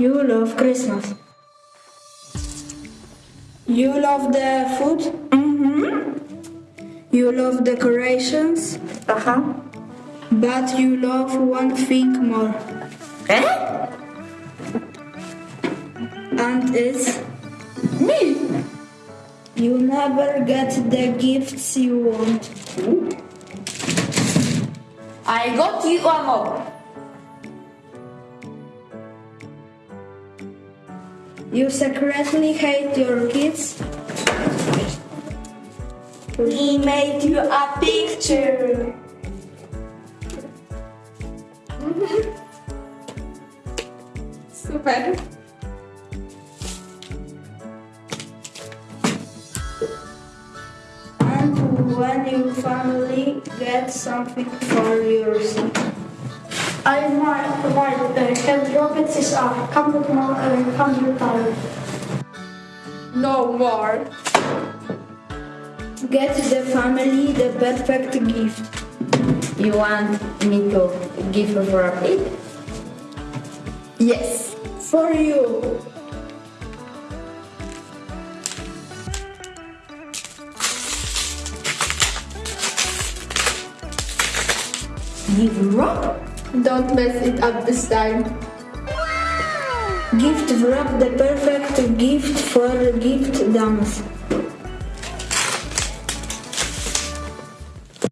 You love Christmas. You love the food. Mm-hmm. You love decorations. Uh-huh. But you love one thing more. Eh? And it's Me? you never get the gifts you want. I got you a more. You secretly hate your kids. He made you a picture. Super. And when you finally get something for yourself. I might, might uh, have rockets is a couple more uh, hundred dollars. No more. Get the family the perfect gift. You want me to give for a plate? Yes. For you. Give rock? Don't mess it up this time. Gift wrap the perfect gift for gift dance.